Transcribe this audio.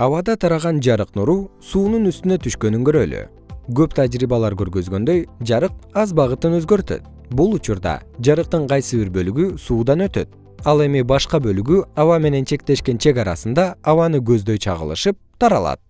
абада тараган жарык нуру суунун үстүнө түшкөнүн көрөлү. Көп тажрыйбалар көргөзгөндөй жарык аз багытын өзгөртөт. Бул учурда жарыктын кайсы бир бөлүгү суудан өтөт. Ал эми башка бөлүгү аба менен чектешкен чек арасында абаны көздөй чагылышып таралат.